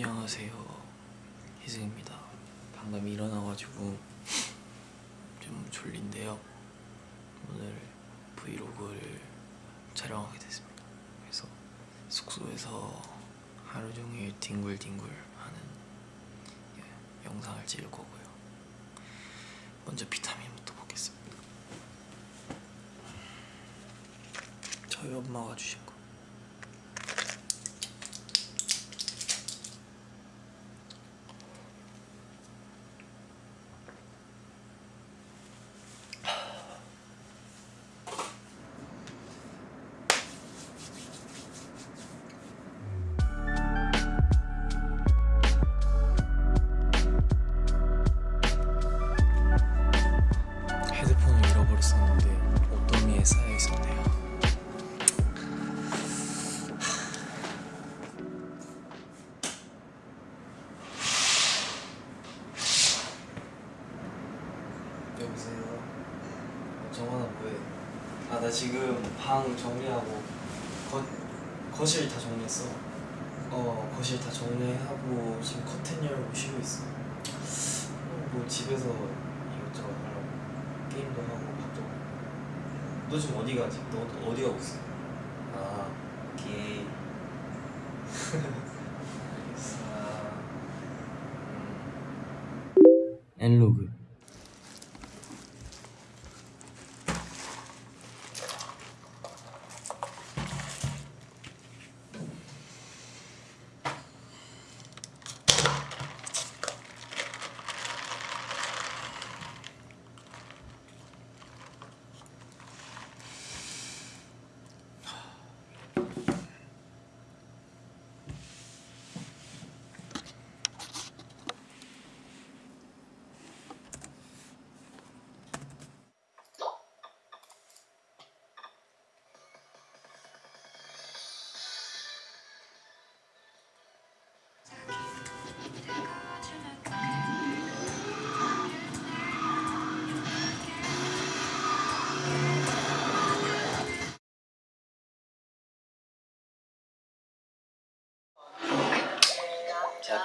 안녕하세요. 희승입니다. 방금 일어나가지고 좀 졸린데요. 오늘 브이로그를 촬영하게 됐습니다. 그래서 숙소에서 하루 종일 뒹굴뒹굴 하는 예, 영상을 찍을 거고요. 먼저 비타민부터 먹겠습니다. 저희 엄마가 주신 방 정리하고 거, 거실 다 정리했어. 어 거실 다 정리하고 지금 커튼 열고 쉬고 있어. 어, 뭐 집에서 이것저것 하려고 게임도 하고 밥도. 너 지금 어디 가지? 너 어디 가고 있어? 아 게임. 알겠어. 음. 엔로그.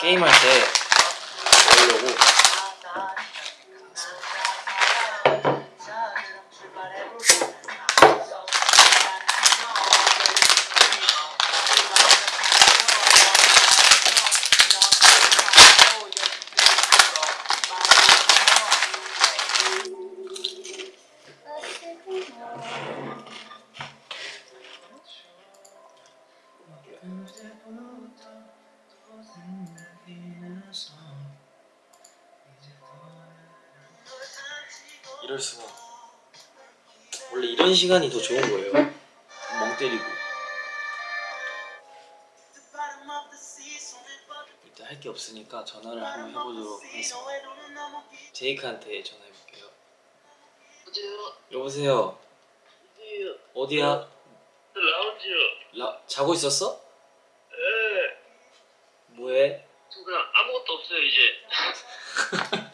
제가 게 이럴 수가 원래 이런 시간이 더 좋은 거예요 멍 때리고 일단 할 게 없으니까 전화를 한번 해보도록 하겠습니다 제이크한테 전화해볼게요 여보세요 어디야? 라운지요. 라, 자고 있었어? 예. 뭐해? 저 그냥 아무것도 없어요 이제.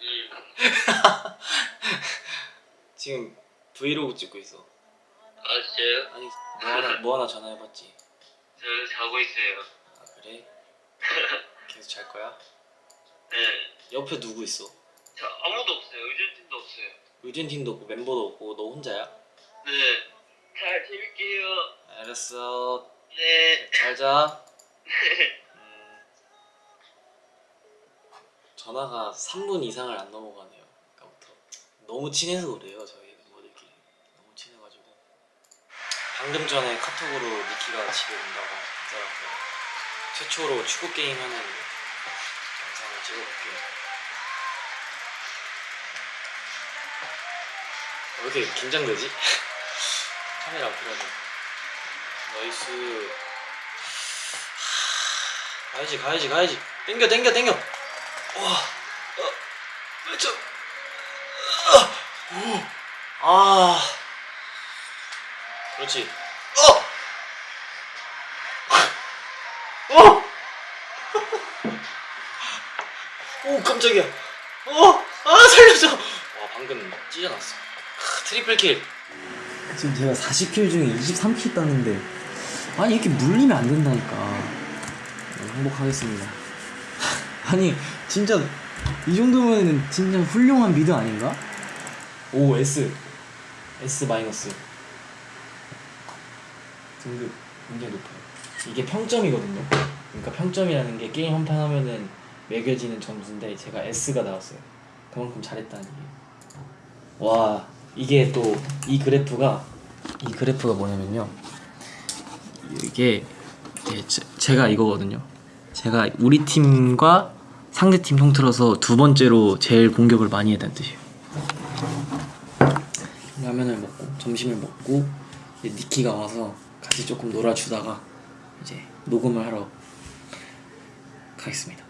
음. 지금 브이로그 찍고 있어 아 진짜요? 아니 뭐 하나, 뭐 하나 전화해봤지 저 자고 있어요. 아 그래? 계속 잘 거야? 네. 옆에 누구 있어? 저 아무도 없어요. 의전팀도 없어요. 의전팀도 없고 멤버도 없고 너 혼자야? 네. 잘 재밌게요. 알았어 네. 잘자 음, 전화가 3분 이상을 안 넘어가네요 너무 친해서 그래요 저희 멤버들끼리. 너무 친해가지고. 방금 전에 카톡으로 니키가 집에 온다고 하더라고요. 최초로 축구 게임 하는 영상을 찍어볼게요. 왜 이렇게 긴장되지? 카메라 앞이라서 Nice. 하, 가야지 가야지 가야지. 땡겨 땡겨 땡겨. 와. 어, 그렇죠 아, 오, 아. 그렇지. 어! 어! 오 깜짝이야. 어! 아 살려줘. 와 방금 찢어놨어. 크, triple kill. 지금 제가 40 kill 중에 23 kill 땄는데 아니 이렇게 물리면 안 된다니까. 네, 행복하겠습니다. 아니 진짜 이 정도면 진짜 훌륭한 mid 아닌가? 오 S. S 마이너스. 등급 굉장히 높아요. 이게 평점이거든요. 그러니까 평점이라는 게 게임 한 판 하면은 매겨지는 점수인데 제가 S가 나왔어요. 그만큼 잘했다는 얘기예요. 와 이게 또 이 그래프가 이 그래프가 뭐냐면요. 이게 제- 제가 이거거든요. 제가 우리 팀과 상대 팀 통틀어서 두 번째로 제일 공격을 많이 했다는 뜻이에요 라면을 먹고 점심을 먹고 니키가 와서 같이 조금 놀아주다가 이제 녹음을 하러 가겠습니다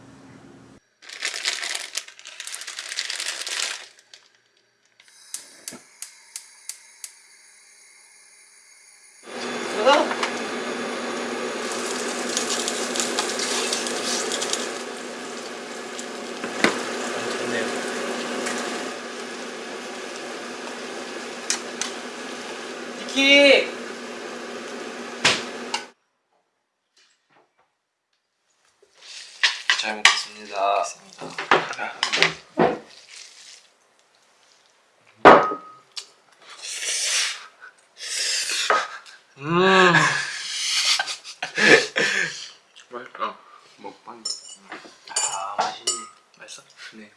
좋네요. 니키! 잘 먹겠습니다. 음. 맛있다. 먹방. 아 맛있네. 맛있어? 네.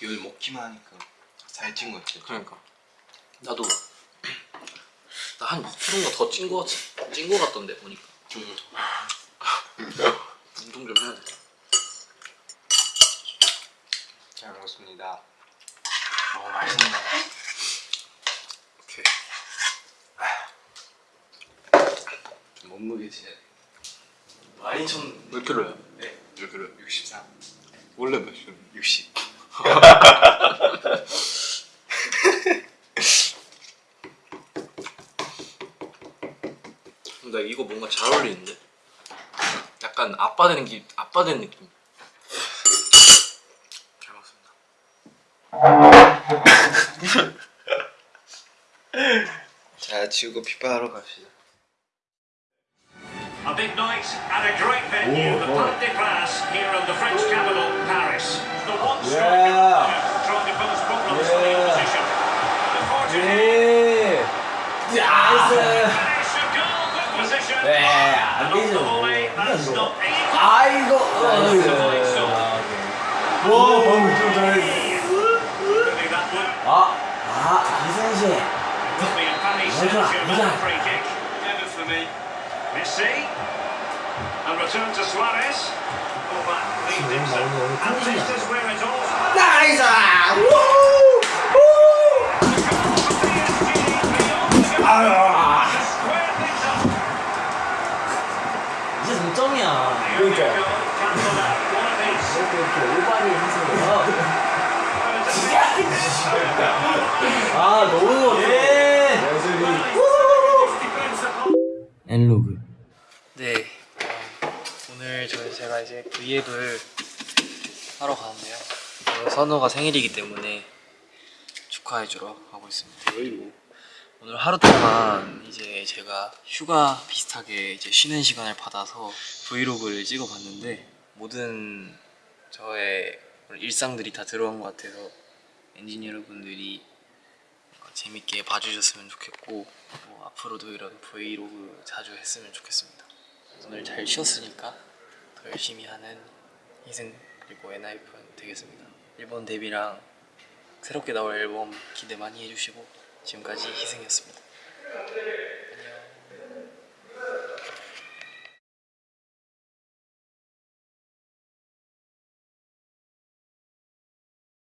이걸 먹기만 하니까 것 같아. 그러니까 나도 나 한 2kg 더찐거 찐거 같던데 보니까 운동 좀 해야 돼. 잘 먹었습니다. 어 맛있네. 오케이. 좀 몸무게 재야 돼. 많이 쳤. 몇 킬로야? 네. 몇 킬로? 63. 원래 몇 킬로? 60. 이거 뭔가 잘 어울리는데? 약간 아빠 되는 기 아빠 된 느낌. 잘 먹습니다. 자, 지우고 피파하러 갑시다. A big night at a great venue, the Parc des Princes, here in the French capital, Paris. The one Yeah. Volley, that's 이거. not easy. 아이고. 나이스. 와 방금 좀 잘했어. Could be that one. 아, 아 이승신. Could be a Paris Well done, Saint-Germain well done. free kick. Never for me. Messi. And return to Suarez. Full back, leads 지 아 너무 예. 엔로그. 네. 어, 오늘 저희 제가 이제 V앱을 하러 가는데요. 오늘 선우가 생일이기 때문에 축하해주러 가고 있습니다. 오늘 하루 동안 이제 제가 휴가 비슷하게 이제 쉬는 시간을 받아서 브이로그를 찍어봤는데 모든 저의 일상들이 다 들어간 것 같아서 엔지니어 여러분들이 어, 재밌게 봐주셨으면 좋겠고 뭐 앞으로도 이런 브이로그 자주 했으면 좋겠습니다. 오늘 잘 쉬었으니까 더 열심히 하는 희승 그리고 엔하이픈 되겠습니다. 일본 데뷔랑 새롭게 나올 앨범 기대 많이 해주시고 지금까지 희승이었습니다. 안녕.